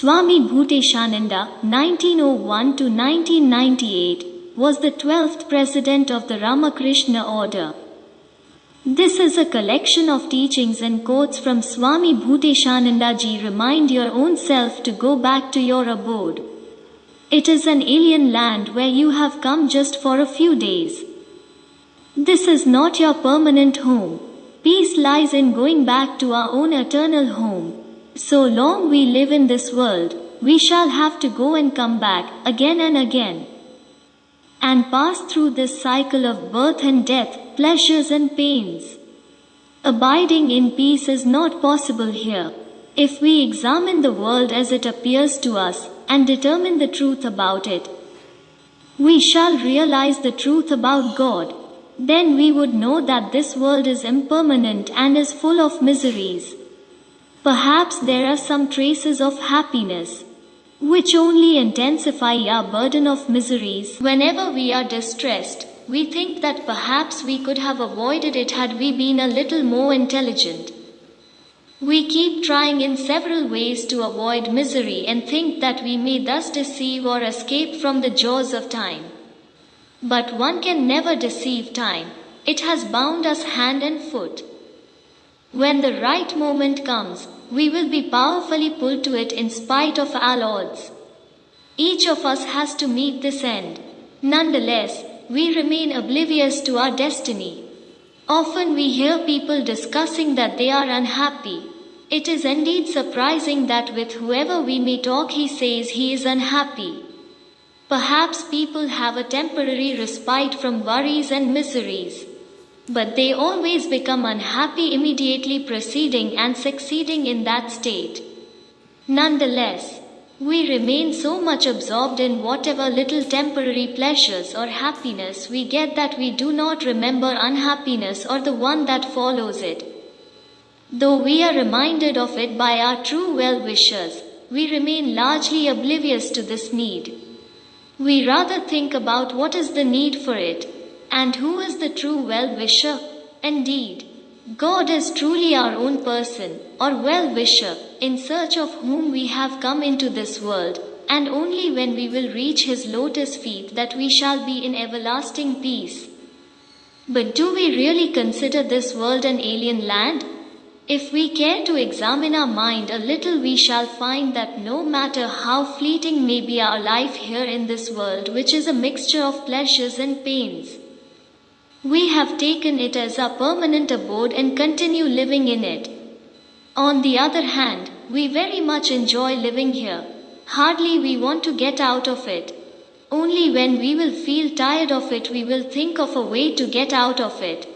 Swami Bhuteshananda, 1901 to 1998, was the 12th president of the Ramakrishna order. This is a collection of teachings and quotes from Swami Bhuteshananda ji. Remind your own self to go back to your abode. It is an alien land where you have come just for a few days. This is not your permanent home. Peace lies in going back to our own eternal home. So long we live in this world, we shall have to go and come back again and again. And pass through this cycle of birth and death, pleasures and pains. Abiding in peace is not possible here. If we examine the world as it appears to us and determine the truth about it, we shall realize the truth about God. Then we would know that this world is impermanent and is full of miseries. Perhaps there are some traces of happiness, which only intensify our burden of miseries. Whenever we are distressed, we think that perhaps we could have avoided it had we been a little more intelligent. We keep trying in several ways to avoid misery and think that we may thus deceive or escape from the jaws of time. But one can never deceive time, it has bound us hand and foot. When the right moment comes, we will be powerfully pulled to it in spite of all odds. Each of us has to meet this end. Nonetheless, we remain oblivious to our destiny. Often we hear people discussing that they are unhappy. It is indeed surprising that with whoever we may talk, he says he is unhappy. Perhaps people have a temporary respite from worries and miseries. But they always become unhappy immediately proceeding and succeeding in that state. Nonetheless, we remain so much absorbed in whatever little temporary pleasures or happiness we get that we do not remember unhappiness or the one that follows it. Though we are reminded of it by our true well wishers, we remain largely oblivious to this need. We rather think about what is the need for it and who is the true well wisher? Indeed, God is truly our own person, or well wisher, in search of whom we have come into this world, and only when we will reach His lotus feet that we shall be in everlasting peace. But do we really consider this world an alien land? If we care to examine our mind a little, we shall find that no matter how fleeting may be our life here in this world, which is a mixture of pleasures and pains, we have taken it as our permanent abode and continue living in it. On the other hand, we very much enjoy living here. Hardly we want to get out of it. Only when we will feel tired of it, we will think of a way to get out of it.